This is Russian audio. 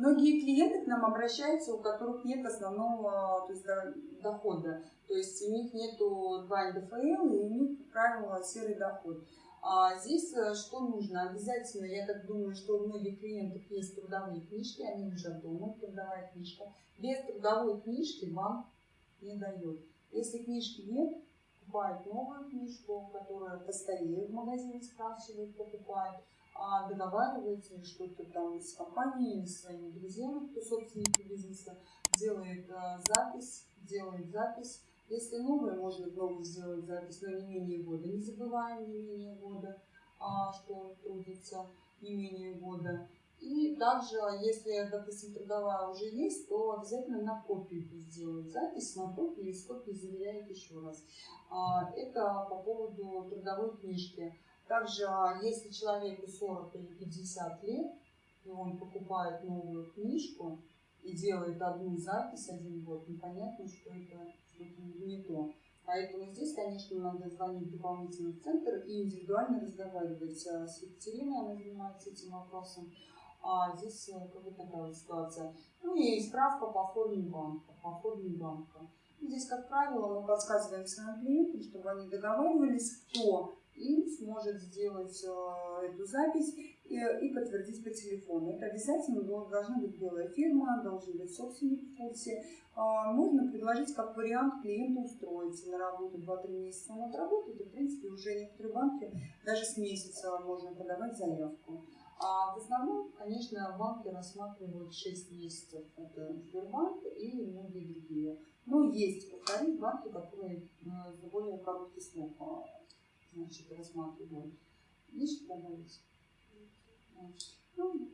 Многие клиенты к нам обращаются, у которых нет основного то есть, дохода. То есть у них нет 2 НДФЛ и у них, как правило, серый доход. А здесь э, что нужно? Обязательно, я так думаю, что у многих клиентов есть трудовые книжки, они уже дома, трудовая книжка. Без трудовой книжки банк не дает. Если книжки нет, покупает новую книжку, которая постареет в магазине, спрашивает, покупает, а договаривается что-то там с компанией, с своими друзьями, кто собственники бизнеса, делает а, запись, делает запись, если новое, можно новую сделать запись, но не менее года. Не забываем не менее года, а, что он трудится не менее года. И также, если, допустим, трудовая уже есть, то обязательно на копию сделают запись, на копию и с копией заверяют еще раз. А, это по поводу трудовой книжки. Также, если человеку 40 или 50 лет, и он покупает новую книжку и делает одну запись один год, непонятно, что это не то. Поэтому здесь, конечно, надо звонить в центр и индивидуально разговаривать с Екатериной, она занимается этим вопросом. А здесь э, как бы такая ситуация. Ну и справка по форме банка. По форме банка. Здесь, как правило, мы подсказываем своим клиентам, чтобы они договаривались, кто им сможет сделать э, эту запись и, и подтвердить по телефону. Это обязательно должна быть белая фирма, должен быть собственник в курсе. А, можно предложить как вариант клиенту устроиться на работу 2-3 месяца. Он отработает, и, в принципе, уже некоторые банки даже с месяца можно подавать заявку. А в основном, конечно, банки рассматривают 6 месяцев. Это Сбербанк и многие другие. Но есть, повторюсь, банки, которые за э, более короткий срок значит, рассматривают. Есть добавить? Ну,